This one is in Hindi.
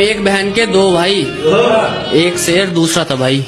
एक बहन के दो भाई एक शेर दूसरा था भाई